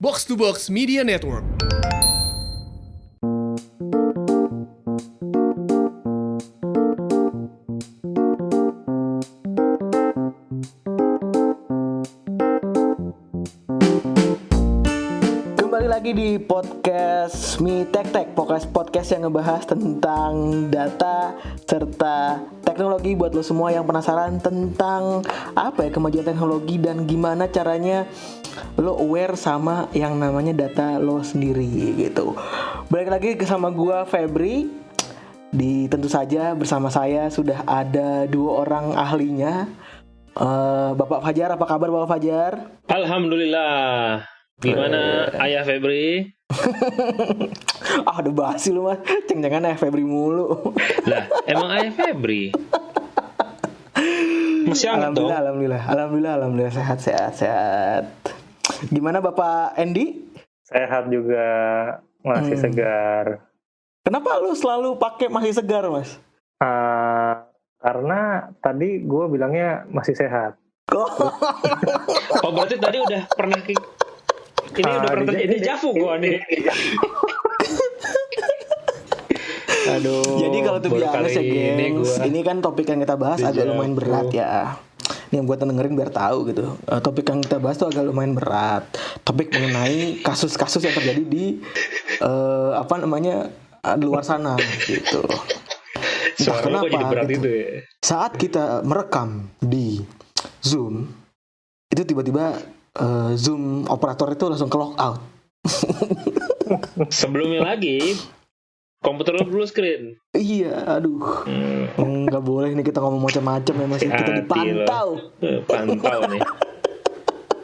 Box to Box Media Network. Kembali lagi di podcast Mi Tek Tek podcast podcast yang ngebahas tentang data serta teknologi buat lo semua yang penasaran tentang apa ya kemajuan teknologi dan gimana caranya lo aware sama yang namanya data lo sendiri gitu. Balik lagi ke sama gua Febri. Di tentu saja bersama saya sudah ada dua orang ahlinya. Eh, Bapak Fajar, apa kabar Bapak Fajar? Alhamdulillah. Gimana Ayah Febri? ah udah basi lu mas Ceng-cengan ya Febri mulu Lah, emang Ayah Febri? Masih hangat dong. Alhamdulillah Alhamdulillah Alhamdulillah Alhamdulillah Sehat sehat sehat Gimana Bapak Andy? sehat juga masih Hmm. segar Kenapa lu selalu pakai masih segar mas? Ah, karena tadi gue bilangnya masih sehat Oh, berarti tadi udah pernah ki- ini Ah, udah pernah di- terjadi di- jafu gua nih. Aduh. Jadi kalau tuh biasa ya ini gengs. Ini kan topik yang kita bahas agak lumayan berat ya Ini yang buat dengerin biar tahu gitu Eh, Topik yang kita bahas tuh agak lumayan berat Topik mengenai kasus-kasus yang terjadi di eh, Apa namanya eh, di luar sana gitu Entah Suara berat gitu. itu ya? saat kita merekam di Zoom itu tiba-tiba eh, Zoom operator itu langsung ke lock out. Sebelumnya lagi komputer lu blue screen. Iya, aduh, Hmm, nggak boleh nih kita ngomong macam-macam ya masih kita dipantau. eh, pantau nih.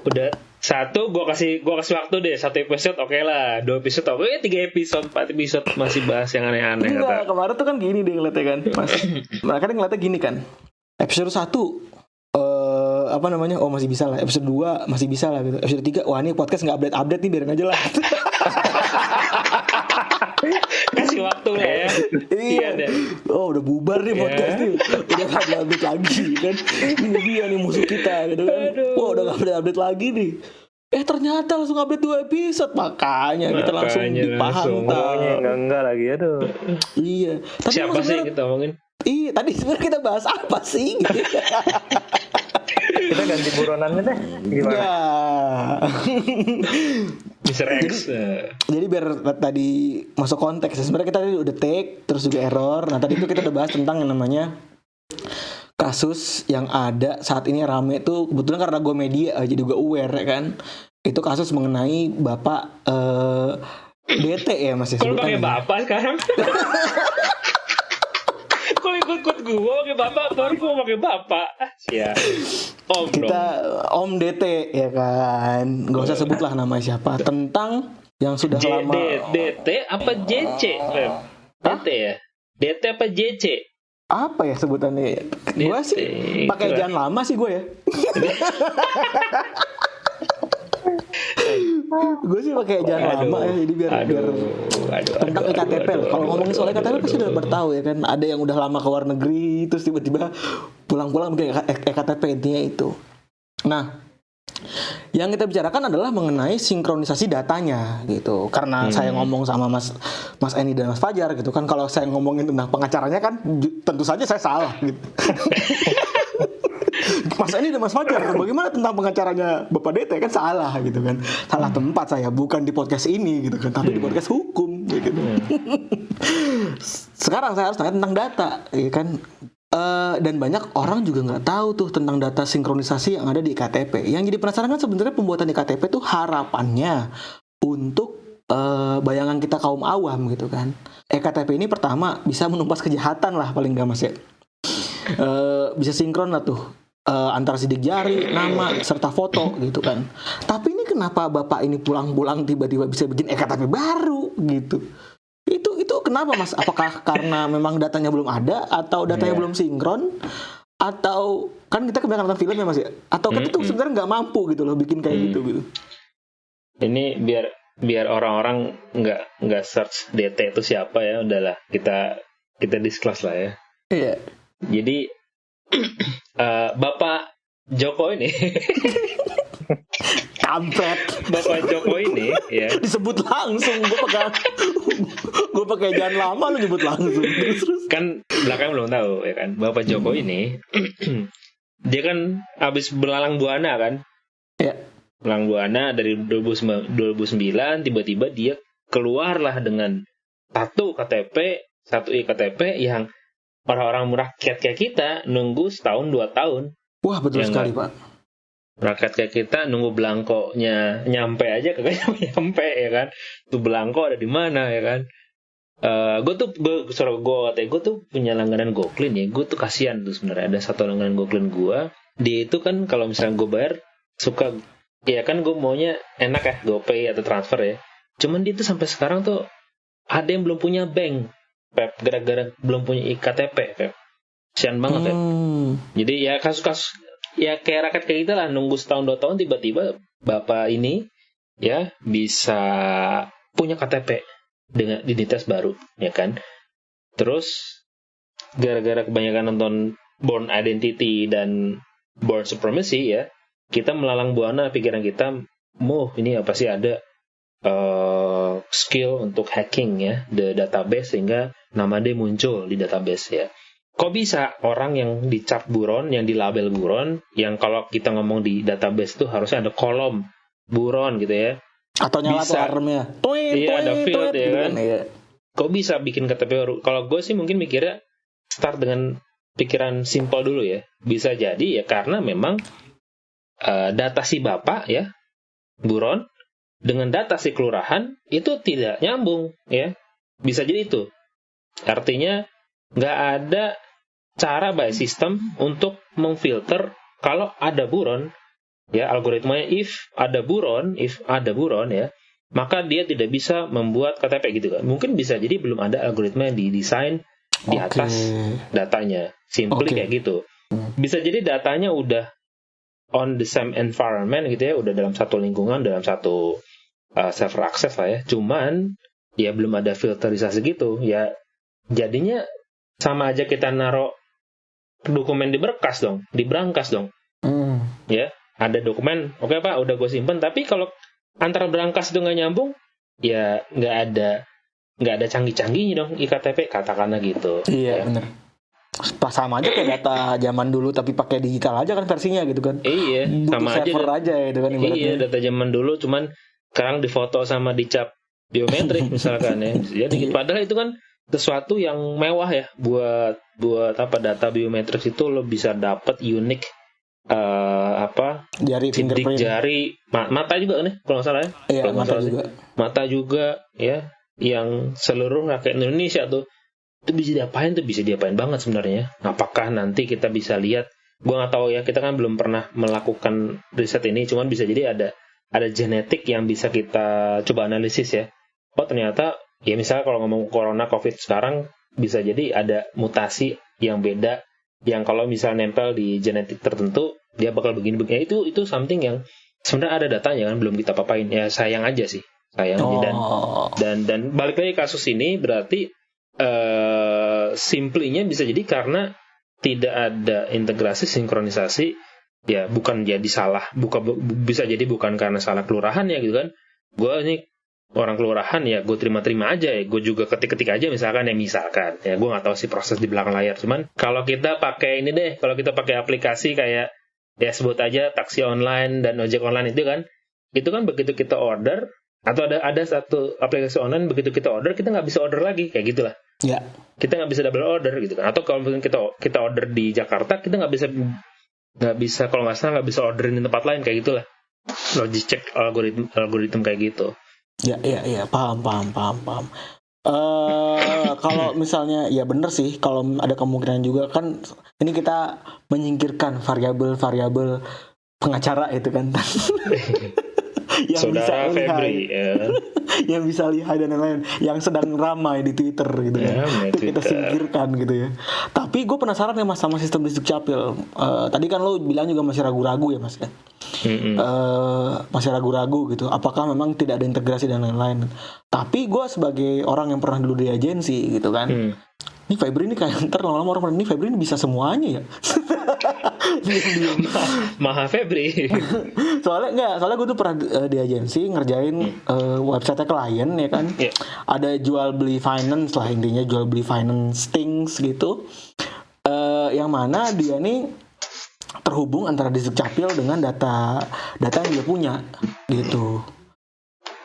Udah satu gua kasih gua kasih waktu deh satu episode oke lah dua episode oke tiga episode empat episode masih bahas yang aneh-aneh Enggak, kata. kemarin tuh kan gini deh ngeliatnya kan, mas. Mereka ngeliatnya gini kan. Episode 1 eh apa namanya? Oh masih bisa lah. Episode 2 masih bisa lah gitu. Episode 3 wah ini podcast nggak update-update nih biarin aja lah. kasih waktu lah ya. Iya. Deh Oh udah bubar nih Iya. podcast nih. Udah gak update lagi kan? Ini dia nih musuh kita gitu kan? Wah udah gak update, update lagi nih. Eh ternyata langsung update dua episode. Makanya kita langsung Maunya enggak enggak lagi aduh. Iya. Tapi siapa sih kita omongin Iya tadi sebenarnya kita bahas apa sih? gitu. kita ganti buronannya deh gimana Enggak Mr. X eh. Jadi biar tadi masuk konteks Sebenarnya kita tadi udah take Terus juga error Nah tadi itu kita udah bahas tentang yang namanya Kasus yang ada saat ini rame tuh Kebetulan karena gue media eh, Jadi gue aware ya kan Itu kasus mengenai Bapak eh, DT ya mas ya lu pakai sebutannya. bapak sekarang? Kok lu ikut-ikut gua pakai bapak baru gua pakai bapak. Ah, Siap. Om dong. Kita Om DT ya kan Gak usah sebut lah nama siapa Tentang yang sudah J, lama DT apa JC? DT ya? DT apa JC? Apa ya sebutannya Gue sih pakai jangan lama sih gue ya gue sih pakai jangan Aduh. lama ya jadi biar biar Aduh, tentang aduh, EKTP aduh, lah. Kalau ngomongin soal EKTP aduh, pasti udah bertahu ya kan. Ada yang udah lama ke luar negeri terus tiba-tiba pulang-pulang bikin EK- EKTP intinya itu. Nah, yang kita bicarakan adalah mengenai sinkronisasi datanya gitu. Karena Hmm. saya ngomong sama Mas Mas Eni dan Mas Fajar gitu kan kalau saya ngomongin tentang pengacaranya kan tentu saja saya salah gitu. Mas Eni dan Mas Fajar, bagaimana tentang pengacaranya Bapak DT kan salah gitu kan. Salah tempat saya, bukan di podcast ini gitu kan, tapi di podcast hukum gitu. Sekarang saya harus tanya tentang data, ya kan. Eh, dan banyak orang juga nggak tahu tuh tentang data sinkronisasi yang ada di KTP. Yang jadi penasaran kan sebenarnya pembuatan di KTP tuh harapannya untuk eh, bayangan kita kaum awam gitu kan. EKTP ini pertama bisa menumpas kejahatan lah paling nggak mas ya. Eh, bisa sinkron lah tuh eh, antara sidik jari, nama serta foto gitu kan. Tapi ini kenapa bapak ini pulang-pulang tiba-tiba bisa bikin ektp baru gitu? Itu itu kenapa mas? Apakah karena memang datanya belum ada atau datanya Iya. belum sinkron? Atau kan kita kebanyakan nonton film ya mas ya? Atau tuh Mm-mm. sebenarnya nggak mampu gitu loh bikin kayak Mm. gitu gitu? Ini biar biar orang-orang nggak nggak search DT itu siapa ya udahlah kita kita disclose lah ya. Iya. Jadi eh, Bapak Joko ini Kampret. Bapak Joko ini ya Disebut langsung. Gue pakai gue pakai jangan lama lu nyebut langsung. Terus terus. kan belakang belum tahu ya kan Bapak Joko ini dia kan habis belalang buana kan Ya. belalang buana dari 2009 2009 tiba-tiba dia keluarlah dengan satu KTP satu iktp yang orang-orang rakyat kayak kita nunggu setahun dua tahun. Wah betul Ya, sekali pak. rakyat kayak kita nunggu belangkonya nyampe aja kagak nyampe ya kan? Tuh belangko ada di mana ya kan? Gue tuh gue suruh gue gue tuh punya langganan GoClean ya. Gue tuh kasihan tuh sebenarnya. Ada satu langganan GoClean gue dia itu kan kalau misalnya gue bayar suka ya kan gue maunya enak ya GoPay atau transfer ya. Cuman dia tuh sampai sekarang tuh ada yang belum punya bank Pep gara-gara belum punya iktp Pep kasihan banget ya Hmm. jadi ya kasus-kasus ya kayak rakyat kayak kita lah nunggu setahun dua tahun tiba-tiba bapak ini ya bisa punya KTP dengan identitas baru ya kan. Terus gara-gara kebanyakan nonton Born Identity dan Born Supremacy ya, kita melalang buana pikiran kita, mau ini apa sih ada skill untuk hacking ya the database sehingga nama dia muncul di database ya. Kok bisa orang yang dicap buron, yang dilabel buron, yang kalau kita ngomong di database itu harusnya ada kolom buron gitu ya. Atau nyala Bisa. alarmnya. Iya, ada field, tweet, ya kan? Iya. Kok bisa bikin KTP baru? Kalau gue sih mungkin mikirnya start dengan pikiran simpel dulu ya. Bisa jadi ya karena memang eh, data si bapak ya, buron, dengan data si kelurahan itu tidak nyambung ya. Bisa jadi itu. Artinya nggak ada cara by system untuk memfilter kalau ada buron ya algoritmanya if ada buron if ada buron ya maka dia tidak bisa membuat KTP gitu kan mungkin bisa jadi belum ada algoritma yang didesain di Oke. atas datanya simply Oke. kayak gitu Hmm. bisa jadi datanya udah on the same environment gitu ya udah dalam satu lingkungan dalam satu uh, server access lah ya cuman ya belum ada filterisasi gitu ya jadinya sama aja kita naruh dokumen di berkas dong di berangkas dong Hmm. ada dokumen oke pak udah gue simpen tapi kalau antara berangkas itu nggak nyambung ya nggak ada nggak ada canggih-canggihnya dong iktp katakanlah gitu Iya Ya. bener. Pas sama aja kayak data zaman dulu tapi pakai digital aja kan versinya gitu kan. iya Butuh sama aja server aja gitu kan ibaratnya. iya data zaman dulu cuman sekarang difoto sama dicap biometrik misalkan ya jadi Iya. padahal itu kan sesuatu yang mewah ya buat buat apa data biometrik itu lo bisa dapat unik eh, apa Jari sidik jari ma- mata juga nih kalau nggak salah ya Iya, kalau mata salah sih. juga. mata juga ya yang seluruh rakyat Indonesia tuh itu bisa diapain tuh? Bisa diapain banget sebenarnya. Apakah nanti kita bisa lihat? Gua nggak tahu ya kita kan belum pernah melakukan riset ini. Cuman bisa jadi ada ada genetik yang bisa kita coba analisis ya. Oh ternyata ya misalnya kalau ngomong corona covid sekarang bisa jadi ada mutasi yang beda yang kalau misal nempel di genetik tertentu dia bakal begini-begini Ya, itu itu something yang sebenarnya ada datanya kan belum kita papain. Ya sayang aja sih. Sayang. Aja dan Oh. dan dan balik lagi kasus ini berarti eh simplinya bisa jadi karena tidak ada integrasi sinkronisasi ya bukan jadi salah bukan bu- bisa jadi bukan karena salah kelurahan ya gitu kan. Gue ini orang kelurahan ya gue terima-terima aja ya gue juga ketik-ketik aja misalkan ya misalkan ya gue nggak tahu sih proses di belakang layar. Cuman kalau kita pakai ini deh kalau kita pakai aplikasi kayak ya sebut aja taksi online dan ojek online itu kan itu kan begitu kita order atau ada ada satu aplikasi online begitu kita order kita nggak bisa order lagi kayak gitulah Ya. kita nggak bisa double order gitu kan atau kalau kita kita order di Jakarta kita nggak bisa nggak bisa kalau nggak salah nggak bisa orderin di tempat lain kayak gitulah logis cek algoritma algoritma kayak gitu Ya, ya, ya, paham, paham, paham, paham. Eh, kalau misalnya ya bener sih, kalau ada kemungkinan juga kan ini kita menyingkirkan variabel-variabel pengacara itu kan. yang saudara bisa lihai, Febri ya, yang bisa lihai dan lain-lain, yang sedang ramai di Twitter gitu. Ya, main itu kita Twitter. singkirkan gitu ya. Tapi gue penasaran ya mas sama sistem distrik capil. Eh, tadi kan lo bilang juga masih ragu-ragu ya mas ya. Mm-mm. eh, masih ragu-ragu gitu apakah memang tidak ada integrasi dan lain-lain tapi gue sebagai orang yang pernah dulu di agensi gitu kan Hmm. ini Febri ini kayak ntar lama-lama orang ini Febri ini bisa semuanya ya. Maha Febri. soalnya enggak soalnya gue tuh pernah eh, di agensi ngerjain eh, website klien ya kan? Iya. ada jual beli finance lah intinya jual beli finance things gitu. Eh, yang mana dia nih terhubung antara di Capil dengan data data yang dia punya gitu.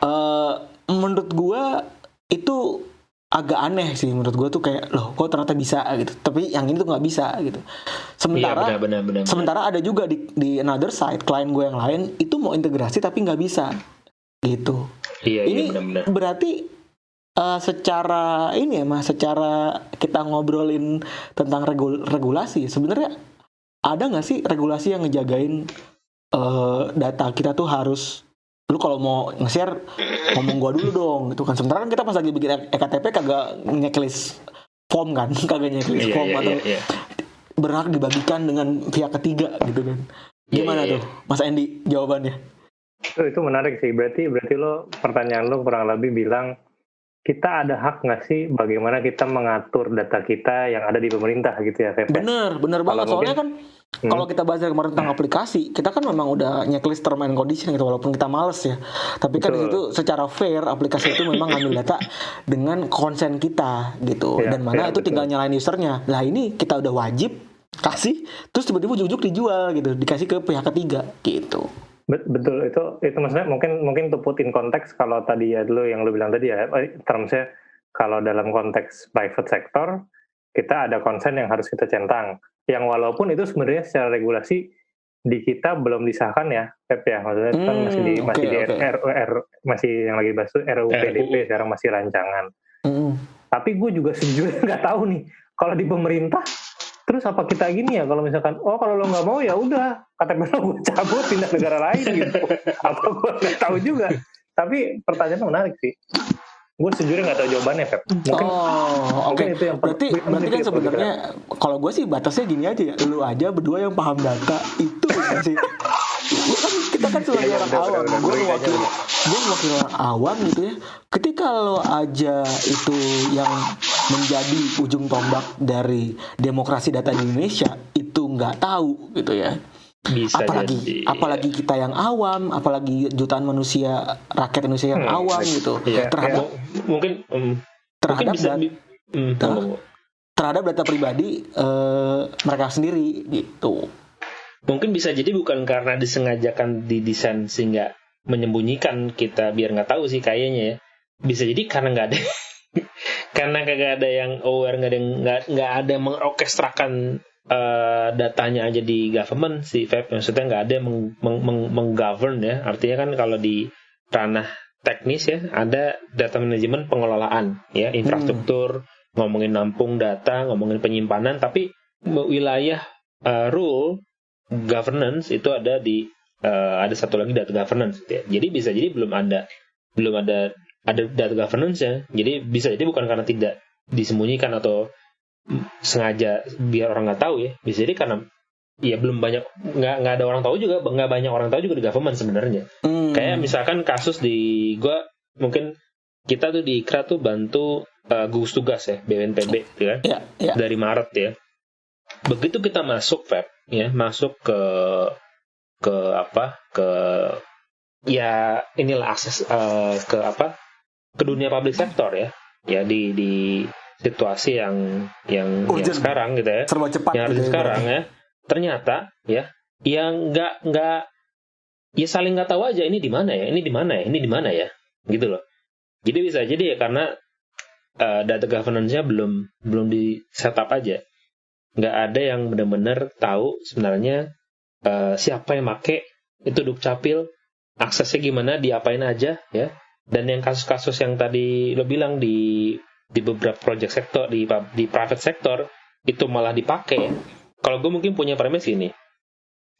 Eh menurut gua itu agak aneh sih menurut gua tuh kayak loh kok ternyata bisa gitu tapi yang ini tuh nggak bisa gitu Iya sementara benar benar benar. Sementara ada juga di, di another side klien gue yang lain itu mau integrasi tapi nggak bisa gitu. Iya iya ini benar benar. berarti eh, secara ini ya mas, secara kita ngobrolin tentang regul- regulasi sebenarnya ada nggak sih regulasi yang ngejagain eh, data kita tuh harus lu kalau mau nge-share ngomong gua dulu dong gitu kan sementara kan kita pas lagi bikin EKTP kagak checklist form kan kagak checklist Iya form iya atau iya. iya. berhak dibagikan dengan pihak ketiga gitu kan. Iya, Gimana iya, iya. tuh, Mas Andy jawabannya? Itu, itu menarik sih. Berarti berarti lo pertanyaan lo kurang lebih bilang kita ada hak nggak sih bagaimana kita mengatur data kita yang ada di pemerintah gitu ya, Feb? Bener, bener banget. Kalau Soalnya kan Hmm. kalau kita bahas kemarin tentang aplikasi, kita kan memang udah checklist term and condition gitu walaupun kita males ya. Tapi kan di situ Betul. secara fair aplikasi itu memang ngambil data dengan konsen kita gitu. Iya, Dan mana iya, itu betul. tinggal nyalain usernya. Lah ini kita udah wajib kasih terus tiba-tiba ujuk-ujuk dijual gitu, dikasih ke pihak ketiga gitu. Bet- Betul itu itu maksudnya mungkin mungkin to put in konteks kalau tadi ya dulu yang lo bilang tadi ya eh, termsnya kalau dalam konteks private sector kita ada konsen yang harus kita centang yang walaupun itu sebenarnya secara regulasi di kita belum disahkan ya Pep ya maksudnya itu kan Hmm, masih di masih oke, di oke. R, R- masih yang lagi bahas tuh RUU PDP RUU. sekarang masih rancangan Mm-mm. tapi gue juga sejujurnya nggak tahu nih kalau di pemerintah terus apa kita gini ya kalau misalkan oh kalau lo nggak mau ya udah KTP lo gue cabut pindah negara lain gitu apa gue nggak tahu juga tapi pertanyaannya menarik sih gue sejujurnya nggak tahu jawabannya Feb mungkin oh, oke. mungkin itu yang Berarti berarti kan sebenarnya kalau gue sih batasnya gini aja ya. Lu aja berdua yang paham data itu kan sih. Kan kita kan sebagai Iya, orang benar, awam, gue mewakili gue mewakili orang awam gitu ya. Ketika lo aja itu yang menjadi ujung tombak dari demokrasi data di Indonesia itu nggak tahu gitu ya. Bisa apalagi jadi. apalagi kita yang awam, apalagi jutaan manusia rakyat Indonesia yang Hmm, awam iya. gitu Iya, terhadap mu- mungkin um, mungkin terhadap bisa dat- ngomong. terhadap data pribadi eh, mereka sendiri gitu. mungkin bisa jadi bukan karena disengajakan didesain sehingga menyembunyikan kita biar nggak tahu sih kayaknya ya bisa jadi karena nggak ada karena kagak ada yang aware nggak ada nggak nggak ada yang mengorkestrakan eh, datanya aja di government si Feb. Maksudnya nggak ada yang meng, meng, meng- menggovern ya. Artinya kan kalau di ranah teknis ya ada data manajemen pengelolaan ya infrastruktur ngomongin nampung data ngomongin penyimpanan. Tapi wilayah eh, rule governance itu ada di eh, ada satu lagi data governance. Ya. Jadi bisa jadi belum ada belum ada ada data governance ya. Jadi bisa jadi bukan karena tidak disembunyikan atau sengaja biar orang nggak tahu ya. Bisa jadi karena ya belum banyak nggak nggak ada orang tahu juga nggak banyak orang tahu juga di government sebenarnya. Hmm. Kayak misalkan kasus di gua mungkin kita tuh di IKRA tuh bantu eh, gugus tugas ya BNPB gitu kan ya, ya. dari Maret ya. Begitu kita masuk Feb ya, masuk ke ke apa? ke ya inilah akses eh, ke apa? Ke dunia public sector ya. Ya di di situasi yang yang, yang sekarang gitu ya. serba cepat Yang gitu ada ya, sekarang ya. Ternyata ya yang nggak nggak ya saling nggak tahu aja ini di mana ya, ini di mana ya, ini di mana ya. Gitu loh. Jadi bisa jadi ya karena eh, data governance-nya belum belum di setup aja. Nggak ada yang benar-benar tahu sebenarnya eh, siapa yang make itu dukcapil, aksesnya gimana, diapain aja ya. Dan yang kasus-kasus yang tadi lo bilang di di beberapa project sektor di di private sector itu malah dipakai. Kalau gue mungkin punya premis ini,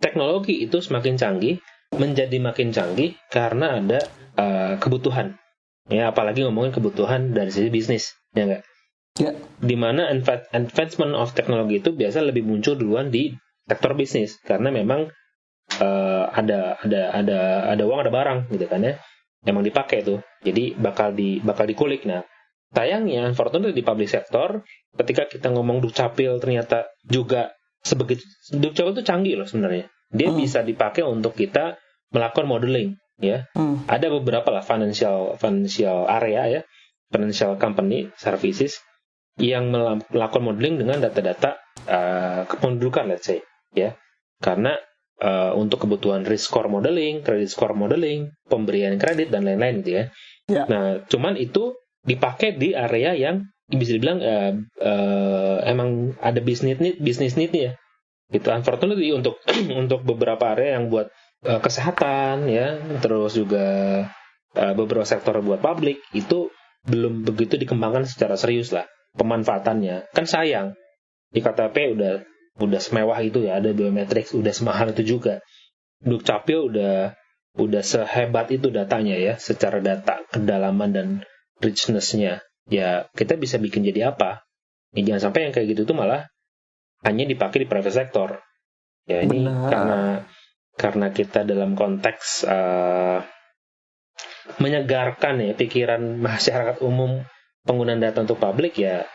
teknologi itu semakin canggih, menjadi makin canggih karena ada eh, kebutuhan. Ya, apalagi ngomongin kebutuhan dari sisi bisnis, ya enggak? Ya. Di mana adva- advancement of teknologi itu biasa lebih muncul duluan di sektor bisnis karena memang eh, ada ada ada ada uang ada barang gitu kan ya, emang dipakai tuh. Jadi bakal di bakal dikulik. Nah, sayangnya, unfortunately di public sector, ketika kita ngomong dukcapil ternyata juga sebegitu Dukcapil itu canggih loh sebenarnya. Dia Hmm. bisa dipakai untuk kita melakukan modeling ya. Hmm. Ada beberapa lah financial financial area ya, financial company services yang melakukan modeling dengan data-data uh, kependudukan let's say ya. Karena uh, untuk kebutuhan risk score modeling, credit score modeling, pemberian kredit dan lain-lain gitu ya. Ya. Nah, cuman itu dipakai di area yang bisa dibilang uh, uh, emang ada bisnis need, bisnis need ya. Gitu. Unfortunately untuk untuk beberapa area yang buat uh, kesehatan ya, terus juga uh, beberapa sektor buat publik itu belum begitu dikembangkan secara serius lah pemanfaatannya. Kan sayang di KTP udah udah semewah itu ya, ada biometrics udah semahal itu juga. Dukcapil udah udah sehebat itu datanya ya, secara data kedalaman dan richness-nya. Ya kita bisa bikin jadi apa? Ya, jangan sampai yang kayak gitu tuh malah hanya dipakai di private sector. Ya ini Benar. karena karena kita dalam konteks eh, menyegarkan ya pikiran masyarakat umum penggunaan data untuk publik ya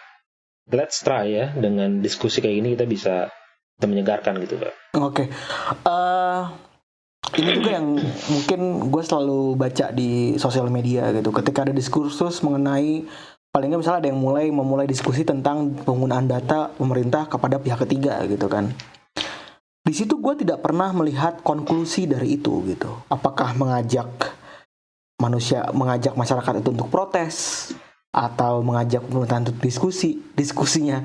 let's try ya dengan diskusi kayak gini kita bisa kita menyegarkan gitu pak. Oke. Eh, ini juga yang mungkin gue selalu baca di sosial media gitu. Ketika ada diskursus mengenai paling nggak misalnya ada yang mulai memulai diskusi tentang penggunaan data pemerintah kepada pihak ketiga gitu kan. Di situ gue tidak pernah melihat konklusi dari itu gitu. Apakah mengajak manusia, mengajak masyarakat itu untuk protes atau mengajak pemerintah untuk diskusi, diskusinya.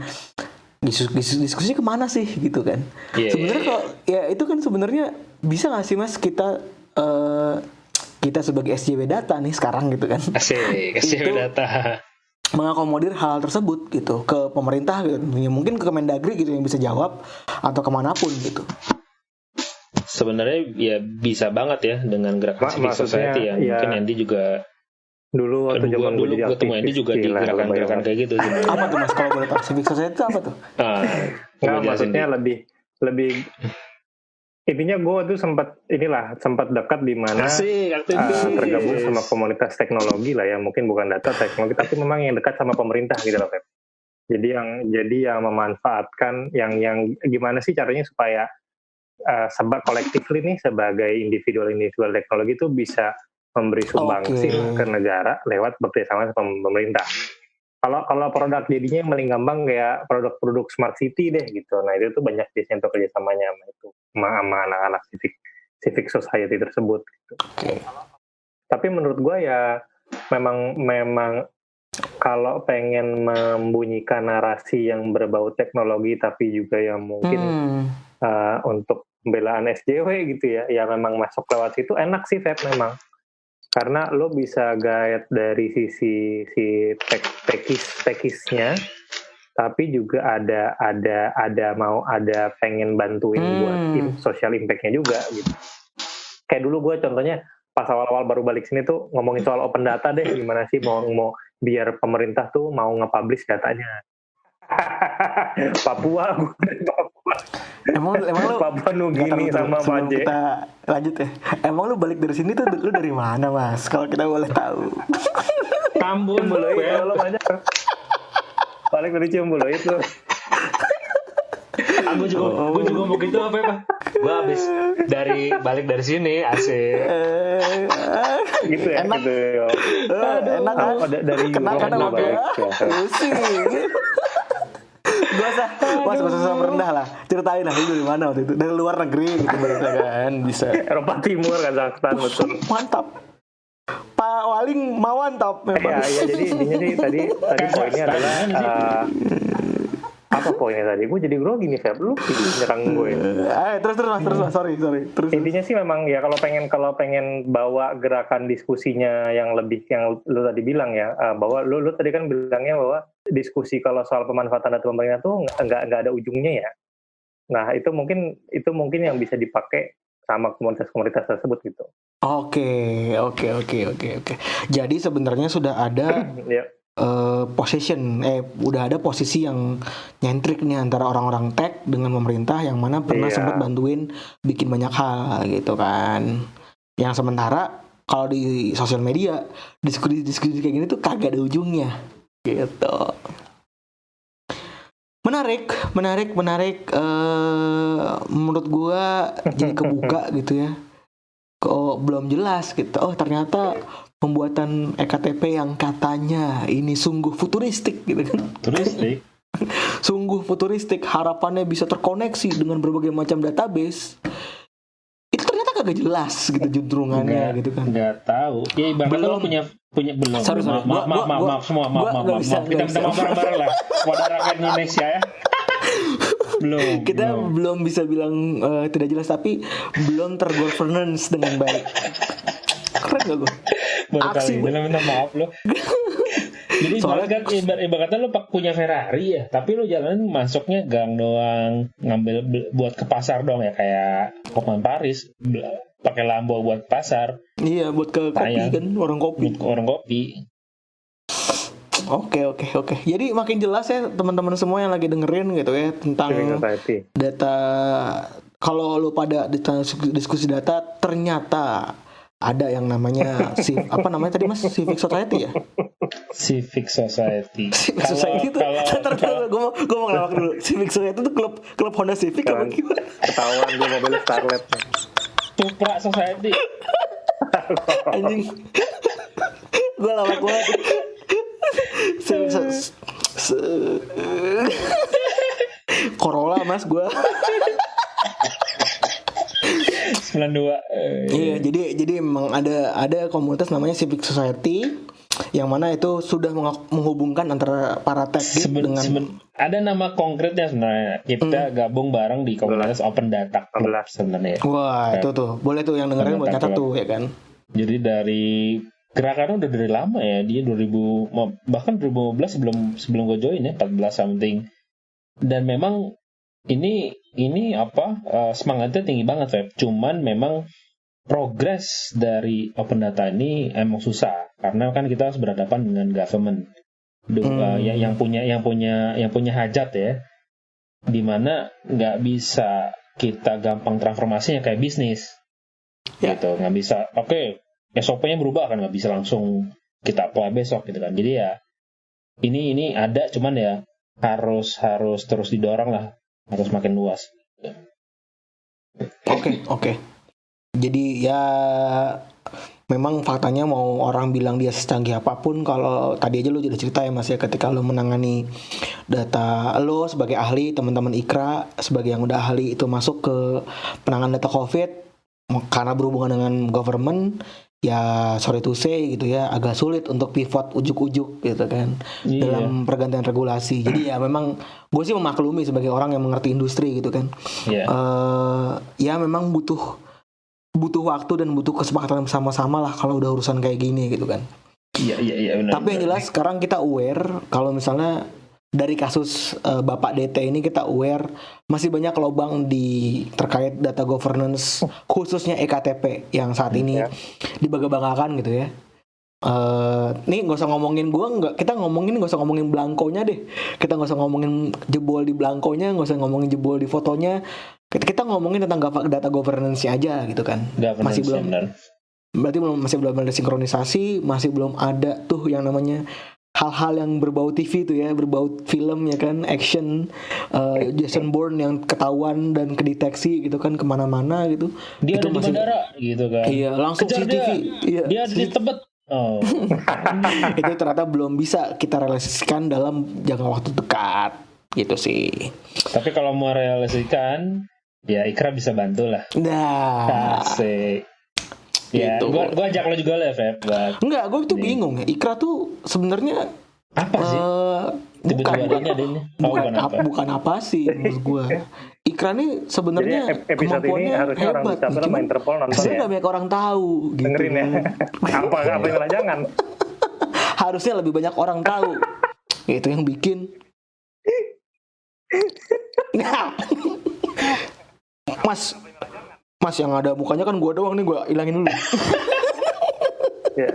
Diskusi, diskusi, ke mana sih gitu kan? Iya, sebenarnya iya, kalau ya itu kan sebenarnya bisa nggak sih mas kita eh, kita sebagai SJW data nih sekarang gitu kan. Asik, kasih Itu- data. mengakomodir hal tersebut gitu. Ke pemerintah gitu. Ya, mungkin ke Kemendagri gitu yang bisa jawab atau ke mana pun gitu. Sebenarnya ya bisa banget ya dengan gerakan civil maksudnya, society yang ya, mungkin Andy juga Dulu waktu zaman gue dulu jadi ketemu Andy juga di gerakan-gerakan kayak gitu sih. apa tuh mas kalau boleh tahu civic society itu apa tuh Ah, Nggak, jelasin, maksudnya Di. lebih lebih intinya gue tuh sempat inilah sempat dekat di mana Asik, uh, tergabung sama komunitas teknologi lah ya mungkin bukan data teknologi tapi memang yang dekat sama pemerintah gitu loh Feb. Jadi yang jadi yang memanfaatkan yang yang gimana sih caranya supaya uh, sebab kolektif nih sebagai individual individual teknologi itu bisa memberi sumbangsi Oke. ke negara lewat bekerjasama sama pemerintah. Kalau kalau produk jadinya yang paling gampang kayak produk-produk smart city deh gitu. Nah itu tuh banyak biasanya untuk kerjasamanya sama itu sama, anak-anak civic civic society tersebut. Gitu. oke Tapi menurut gua ya memang memang kalau pengen membunyikan narasi yang berbau teknologi tapi juga yang mungkin Hmm, uh, untuk pembelaan SJW gitu ya, ya memang masuk lewat situ enak sih Feb memang. Karena lo bisa guide dari sisi si tek tekis tekisnya, tapi juga ada ada ada mau ada pengen bantuin Hmm. buat social impact-nya juga gitu. Kayak dulu gue contohnya pas awal-awal baru balik sini tuh ngomongin soal open data deh, gimana sih mau mau biar pemerintah tuh mau nge-publish datanya. Papua, gue. Emang emang lu Papua Nugini sama Paje. kita lanjut ya emang lu balik dari sini tuh lu dari mana mas kalau kita boleh tahu Tambun Ciumbuluit Beb. lo banyak. Balik dari Ciumbuluit lo. Aku juga, gue juga mau gitu apa ya? Gue habis dari balik dari sini, asik. Eh, Gitu ya. Enak. Gitu ya. eh, enak kan Oh, da- dari kena Europe juga sama balik. gue Ya. pusing gak usah mas gak usah rendah lah. Ceritain lah lu dari mana waktu itu? Dari luar negeri gitu berarti kan. Bisa. Eropa Timur, Kazakhstan, betul. mantap. Pak Waling mawantap Ya, memang ya, jadi intinya sih tadi tadi poinnya adalah uh, apa poinnya tadi? Gue jadi grogi nih, Feb. Lu nyerang gue. eh terus terus mas terus mas sorry sorry terus Intinya sih memang ya kalau pengen kalau pengen bawa gerakan diskusinya yang lebih yang lu tadi bilang ya uh, bahwa lu lu tadi kan bilangnya bahwa diskusi kalau soal pemanfaatan data pemerintah tuh nggak nggak ada ujungnya ya. Nah itu mungkin itu mungkin yang bisa dipakai sama komunitas-komunitas tersebut gitu. Oke, oke, oke, oke, oke. Jadi sebenarnya sudah ada Ya, eh, position, eh, udah ada posisi yang nyentrik nih antara orang-orang tech dengan pemerintah yang mana pernah Iya. sempat bantuin bikin banyak hal gitu kan. Yang sementara kalau di sosial media diskusi-diskusi kayak gini tuh kagak ada ujungnya gitu. menarik, menarik, menarik. eh menurut gua jadi kebuka gitu ya. Kok belum jelas gitu. Oh ternyata pembuatan ektp yang katanya ini sungguh futuristik gitu kan. Turistik. Sungguh futuristik. Harapannya bisa terkoneksi dengan berbagai macam database. Itu ternyata kagak jelas gitu juntrungannya gitu kan. Nggak tahu. Ya ibaratnya Belum. lo punya punya belum. Sorry, sorry. Maaf, maaf, maaf, maaf, maaf semua, maaf, maaf, maaf, maaf. Maaf bareng-bareng lah. Kepada rakyat Indonesia ya. Belum. kita belum. belum bisa bilang eh, tidak jelas tapi belum tergovernance dengan baik keren gak gue baru aksi kali ini minta maaf lo. Jadi Soalnya- kan ibarat, ibaratnya lo pak- punya Ferrari ya, tapi lo jalan masuknya gang doang, ngambil buat ke pasar dong ya kayak Hotman Paris, pakai Lambo buat pasar, iya buat ke kopi Sayang. kan orang kopi buat ke orang kopi. Oke oke oke. Jadi makin jelas ya teman-teman semua yang lagi dengerin gitu ya tentang data. Kalau lu pada di diskusi data ternyata ada yang namanya si apa namanya tadi mas? Civic society ya? Civic Society. civic Kalau- society itu kalau gue mau gue mau ngelawak dulu. Civic society itu klub klub Honda Civic apa gimana? Ketahuan dia mobil Starlet. Supra Society. anjing. Gue lawak banget Corolla mas gue 92. eh, iya jadi jadi memang ada ada komunitas namanya Civic Society yang mana itu sudah meng- menghubungkan antara para tech Seben- dengan seben- ada nama konkretnya sebenarnya. Kita Hmm. gabung bareng di komunitas Open Data Club 16. sebenarnya. wah itu tuh boleh tuh yang dengerin buat catat tuh ya kan Jadi dari gerakannya udah dari lama ya. Dia 2000 ma- bahkan 2015 sebelum sebelum gue join ya 14 something. Dan memang ini ini apa eh, semangatnya tinggi banget Feb. Cuman memang progres dari open data ini emang susah karena kan kita harus berhadapan dengan government Du- Hmm. eh, yang, yang punya yang punya yang punya hajat ya di mana nggak bisa kita gampang transformasinya kayak bisnis Ya. gitu nggak bisa oke SOP-nya berubah kan nggak bisa langsung kita apply besok gitu kan. Jadi ya ini ini ada cuman ya harus harus terus didorong lah. Harus makin luas. Oke, oke. Jadi ya memang faktanya mau orang bilang dia secanggih apa pun kalau tadi aja lu sudah cerita ya Mas ya ketika lu menangani data lo sebagai ahli, teman-teman Ikra sebagai yang udah ahli itu masuk ke penanganan data Covid karena berhubungan dengan government ya sorry to say gitu ya agak sulit untuk pivot ujuk-ujuk gitu kan Iya. dalam pergantian regulasi. Jadi ya memang gue sih memaklumi sebagai orang yang mengerti industri gitu kan Iya. eh ya memang butuh butuh waktu dan butuh kesepakatan sama-sama lah kalau udah urusan kayak gini gitu kan. iya iya iya benar Tapi yang jelas sekarang kita aware kalau misalnya dari kasus eh, Bapak DT ini kita aware masih banyak lubang di terkait data governance khususnya EKTP yang saat ini Ya. dibangga-banggakan gitu ya. Eh, nih nggak usah ngomongin gua nggak kita ngomongin nggak usah ngomongin belangkonya deh kita nggak usah ngomongin jebol di belangkonya nggak usah ngomongin jebol di fotonya kita, kita ngomongin tentang data governance aja gitu kan Governance, masih belum- berarti belum masih belum ada sinkronisasi masih belum ada tuh yang namanya hal-hal yang berbau TV tuh ya berbau film ya kan action eh, Jason Bourne yang ketahuan dan kedeteksi gitu kan ke mana-mana gitu. Dia Itu ada di masih- bandara gitu kan. Iya langsung Kejar CCTV. iya dia di Tebet. Oh. Itu ternyata belum bisa kita realisasikan dalam jangka waktu dekat. Gitu sih. Tapi kalau mau realisasikan ya Ikra bisa bantu lah. Nah. Asik ya Gitu. gua, gua ajak lo juga lah Feb buat enggak gue tuh bingung ya. Ikra tuh sebenarnya apa sih? eh bukan adanya ada ini. oh, bukan, bukan apa? bukan apa sih menurut gue Ikra nih sebenarnya episode ini kemampuannya harusnya orang hebat. bisa nih, sama cuman Interpol nonton sebenarnya ya. nggak banyak orang tahu gitu. Dengerin ya. apa apa yang jangan. harusnya lebih banyak orang tahu. Itu yang bikin. Nah. Mas mas yang ada mukanya kan gua doang nih gua hilangin dulu Ya.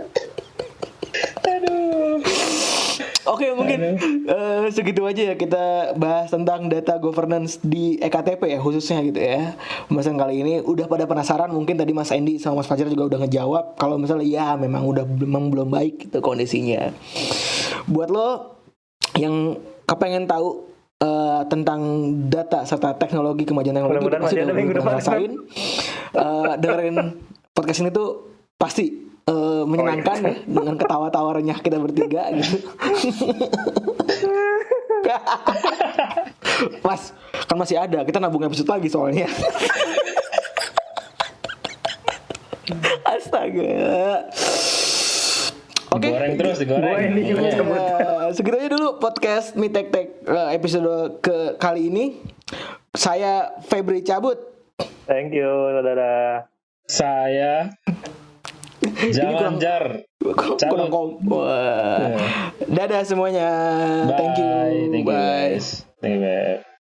Oke mungkin eh, segitu aja ya kita bahas tentang data governance di EKTP ya khususnya gitu ya. Pembahasan kali ini udah pada penasaran mungkin tadi Mas Andy sama Mas Fajar juga udah ngejawab kalau misalnya ya memang udah memang belum baik gitu kondisinya. Buat lo yang kepengen tahu eh, tentang data serta teknologi kemajuan teknologi Mudah-mudahan pasti udah ngerasain. Eh, dengerin podcast ini tuh pasti eh, menyenangkan Oh, ya dengan ketawa-tawa renyah kita bertiga gitu. Mas, kan masih ada. Kita nabung episode lagi soalnya. Astaga. Oke. Digoreng terus, digoreng. Gua ini juga Iya. Eh, segitu aja dulu podcast Mi Tek Tek eh, episode ke kali ini. Saya Febri cabut. Thank you, dadah. Saya Jalan kurang- Jar. Kurang kom. Wah. Dadah semuanya. Bye. Thank you. Thank you Bye. guys. Thank you.